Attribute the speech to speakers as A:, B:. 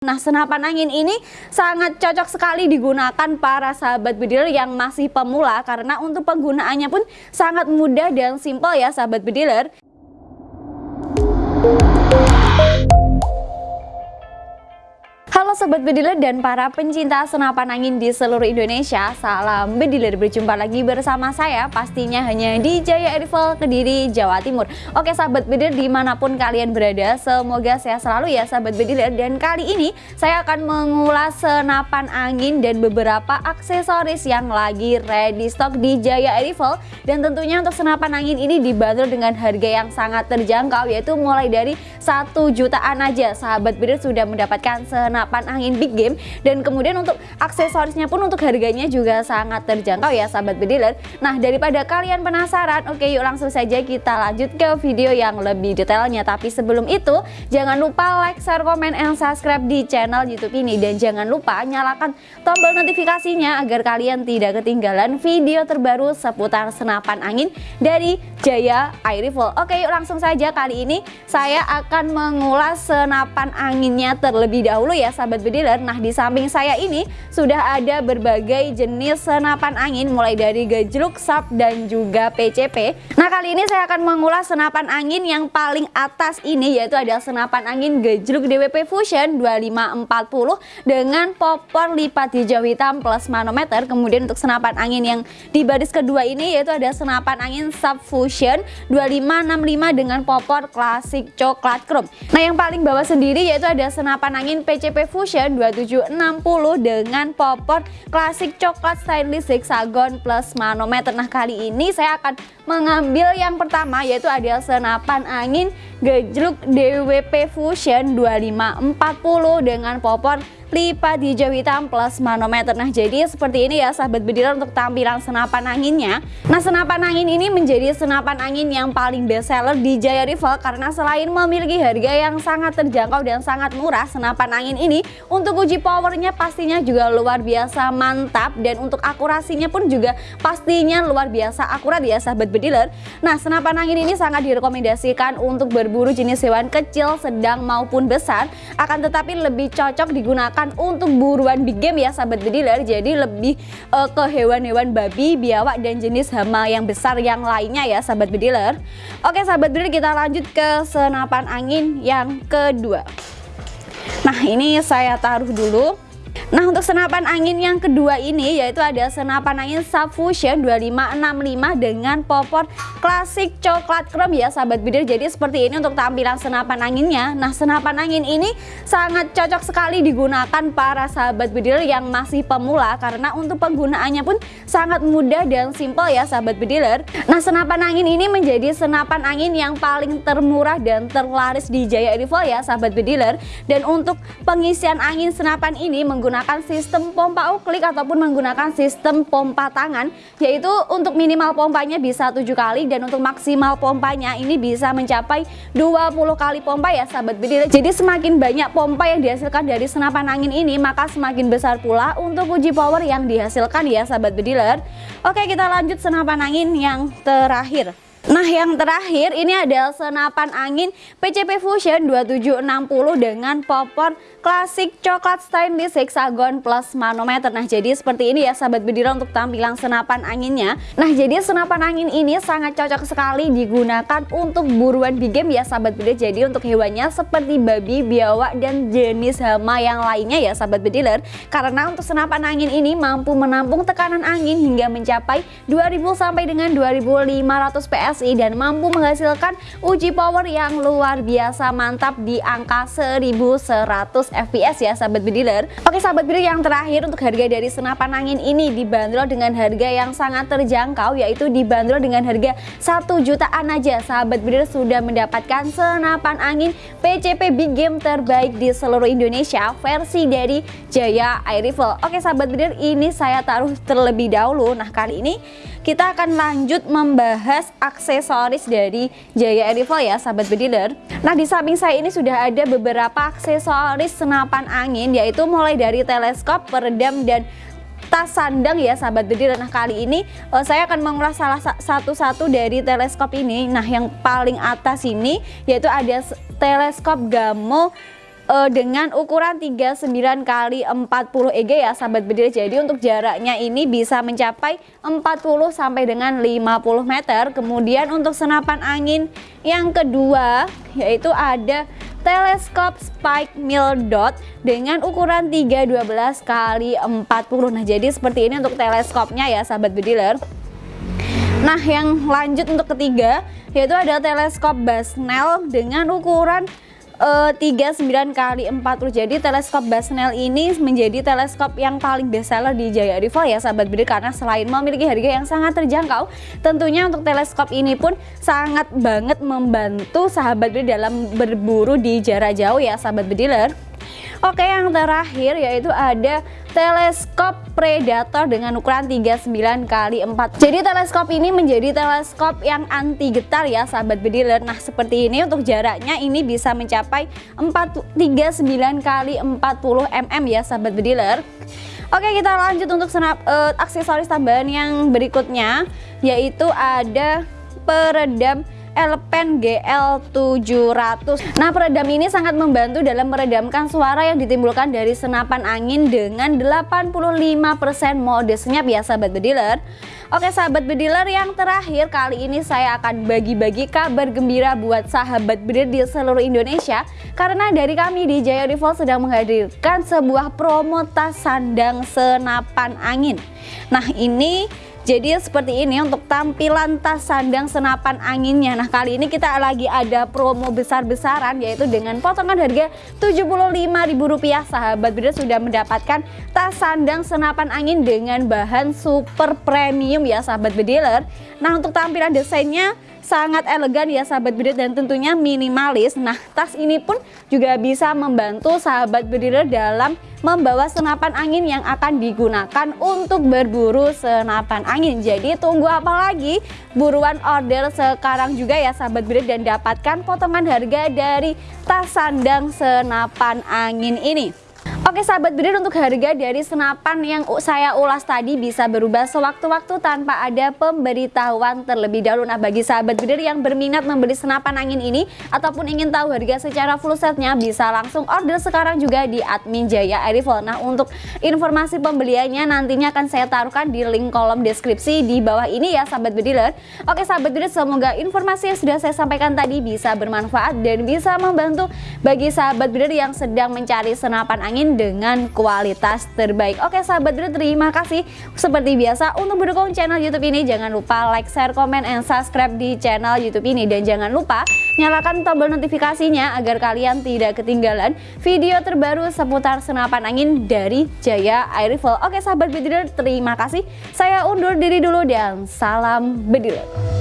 A: Nah senapan angin ini sangat cocok sekali digunakan para sahabat bediler yang masih pemula karena untuk penggunaannya pun sangat mudah dan simpel ya sahabat bediler. Halo Sobat Bediler dan para pencinta senapan angin di seluruh Indonesia Salam Bediler, berjumpa lagi bersama saya Pastinya hanya di Jaya Rival Kediri, Jawa Timur. Oke Sahabat Bediler di mana pun kalian berada Semoga sehat selalu ya Sahabat Bediler. Dan kali ini saya akan mengulas senapan angin dan beberapa aksesoris yang lagi ready stock di Jaya Rival Dan tentunya untuk senapan angin ini dibanderol dengan harga yang sangat terjangkau Yaitu mulai dari 1 jutaan aja. Sahabat Bediler sudah mendapatkan senapan angin big game. Dan kemudian untuk aksesorisnya pun untuk harganya juga sangat terjangkau ya sahabat bediler nah daripada kalian penasaran oke yuk langsung saja kita lanjut ke video yang lebih detailnya. Tapi sebelum itu jangan lupa like, share, komen, and subscribe di channel youtube ini. Dan jangan lupa nyalakan tombol notifikasinya agar kalian tidak ketinggalan video terbaru seputar senapan angin dari Jaya Air Rifle oke yuk langsung saja kali ini saya akan mengulas senapan anginnya terlebih dahulu ya sahabat bediler Nah di samping saya ini sudah ada berbagai jenis senapan angin mulai dari gejluk, sap dan juga PCP Nah kali ini saya akan mengulas senapan angin yang paling atas ini yaitu ada senapan angin gejluk DWP Fusion 2540 dengan popor lipat hijau hitam plus manometer. Kemudian untuk senapan angin yang di baris kedua ini yaitu ada senapan angin Sub Fusion 2565 dengan popor klasik coklat chrome. Nah yang paling bawah sendiri yaitu ada senapan angin PCP Fusion 2760 dengan popor klasik coklat stainless hexagon plus manometer. Nah kali ini saya akan mengambil yang pertama yaitu ada senapan angin gejluk DWP Fusion 2540 dengan popor lipat hijau hitam plus manometer. Nah jadi seperti ini ya sahabat bediler untuk tampilan senapan anginnya. Nah senapan angin ini menjadi senapan angin yang paling best seller di Jaya Rival Karena selain memiliki harga yang sangat terjangkau dan sangat murah Senapan angin ini untuk uji powernya pastinya juga luar biasa mantap Dan untuk akurasinya pun juga pastinya luar biasa akurat ya sahabat bediler. Nah senapan angin ini sangat direkomendasikan untuk berburu jenis hewan kecil, sedang maupun besar. Akan tetapi lebih cocok digunakan untuk buruan big game ya sahabat bediler. Jadi lebih uh, ke hewan-hewan babi, biawak dan jenis hama yang besar yang lainnya ya sahabat bediler. Oke sahabat bediler kita lanjut ke senapan angin yang kedua. Nah ini saya taruh dulu Nah untuk senapan angin yang kedua ini yaitu ada senapan angin Subfusion 2565 dengan popor klasik coklat chrome ya sahabat bidir. Jadi seperti ini untuk tampilan senapan anginnya. Nah senapan angin ini sangat cocok sekali digunakan para sahabat bidir yang masih pemula Karena untuk penggunaannya pun sangat mudah dan simpel ya sahabat bediler Nah senapan angin ini menjadi senapan angin yang paling termurah dan terlaris di Jaya Rival ya sahabat bediler Dan untuk pengisian angin senapan ini menggunakan menggunakan sistem pompa uklik ataupun menggunakan sistem pompa tangan yaitu untuk minimal pompanya bisa 7 kali dan untuk maksimal pompanya ini bisa mencapai 20 kali pompa ya sahabat bediler jadi semakin banyak pompa yang dihasilkan dari senapan angin ini maka semakin besar pula untuk uji power yang dihasilkan ya sahabat bediler oke kita lanjut senapan angin yang terakhir Nah yang terakhir ini adalah senapan angin PCP Fusion 2760 dengan popor klasik coklat stainless hexagon plus manometer. Nah jadi seperti ini ya sahabat bedira untuk tampilan senapan anginnya. Nah jadi senapan angin ini sangat cocok sekali digunakan untuk buruan big game ya sahabat bedira Jadi untuk hewannya seperti babi, biawak dan jenis hama yang lainnya ya sahabat bediler Karena untuk senapan angin ini mampu menampung tekanan angin hingga mencapai 2000 sampai dengan 2500 PS Dan mampu menghasilkan uji power yang luar biasa mantap di angka 1100 fps ya sahabat bediler Oke sahabat bediler yang terakhir untuk harga dari senapan angin ini dibanderol dengan harga yang sangat terjangkau yaitu dibanderol dengan harga 1 jutaan aja. Sahabat bediler sudah mendapatkan senapan angin PCP Big Game terbaik di seluruh Indonesia versi dari Jaya Air Rifle. Oke sahabat bediler ini saya taruh terlebih dahulu. Nah kali ini kita akan lanjut membahas aksesoris dari Jaya Rival ya sahabat bediler. Nah di samping saya ini sudah ada beberapa aksesoris senapan angin yaitu mulai dari teleskop, peredam dan tas sandang ya sahabat bediler. Nah kali ini uh, saya akan mengulas salah satu-satu dari teleskop ini. Nah yang paling atas ini yaitu ada teleskop Gamo uh, dengan ukuran 39 kali 40 EG ya sahabat bediler. Jadi untuk jaraknya ini bisa mencapai 40 sampai dengan 50 meter. Kemudian untuk senapan angin yang kedua yaitu ada teleskop spike mill dot dengan ukuran 312 kali 40. Nah, jadi seperti ini untuk teleskopnya ya sahabat bediler. Nah, yang lanjut untuk ketiga yaitu ada teleskop Basnel dengan ukuran uh, 39 kali 40 jadi teleskop Basnel ini menjadi teleskop yang paling bestseller di Jaya Rival ya sahabat bidik karena selain memiliki harga yang sangat terjangkau tentunya untuk teleskop ini pun sangat banget membantu sahabat bidik dalam berburu di jarak jauh ya sahabat bediler Oke yang terakhir yaitu ada teleskop predator dengan ukuran 39 kali 4 jadi teleskop ini menjadi teleskop yang anti getar ya sahabat bediler. Nah seperti ini untuk jaraknya ini bisa mencapai 4, 39 kali 40 mm ya sahabat bediler. Oke kita lanjut untuk senap, uh, aksesoris tambahan yang berikutnya yaitu ada peredam Elpen GL700 Nah peredam ini sangat membantu dalam meredamkan suara yang ditimbulkan dari senapan angin dengan 85% mode senyap ya sahabat bediler Oke sahabat bediler yang terakhir kali ini saya akan bagi-bagi kabar gembira buat sahabat bediler di seluruh Indonesia. Karena dari kami di Jaya Rival sedang menghadirkan sebuah promo tas sandang senapan angin. Nah ini jadi seperti ini untuk tampilan tas sandang senapan anginnya. Nah kali ini kita lagi ada promo besar-besaran yaitu dengan potongan harga Rp75.000 Sahabat Bidder sudah mendapatkan tas sandang senapan angin dengan bahan super premium ya sahabat bediler Nah untuk tampilan desainnya sangat elegan ya sahabat bediler dan tentunya minimalis. Nah tas ini pun juga bisa membantu sahabat bediler dalam membawa senapan angin yang akan digunakan untuk berburu senapan angin. Jadi tunggu apa lagi? Buruan order sekarang juga ya sahabat bediler dan dapatkan potongan harga dari tas sandang senapan angin ini Oke sahabat bidir untuk harga dari senapan yang saya ulas tadi bisa berubah sewaktu-waktu tanpa ada pemberitahuan terlebih dahulu. Nah bagi sahabat bidir yang berminat membeli senapan angin ini ataupun ingin tahu harga secara full setnya bisa langsung order sekarang juga di admin Jaya Airifol Nah untuk informasi pembeliannya nantinya akan saya taruhkan di link kolom deskripsi di bawah ini ya sahabat bediler. Oke sahabat bidir semoga informasi yang sudah saya sampaikan tadi bisa bermanfaat dan bisa membantu bagi sahabat bidir yang sedang mencari senapan angin dengan kualitas terbaik. Oke sahabat Bro, terima kasih seperti biasa untuk mendukung channel YouTube ini jangan lupa like, share, komen, and subscribe di channel YouTube ini dan jangan lupa nyalakan tombol notifikasinya agar kalian tidak ketinggalan video terbaru seputar senapan angin dari Jaya Air Rifle. Oke sahabat bediler, terima kasih. Saya undur diri dulu dan salam bediler.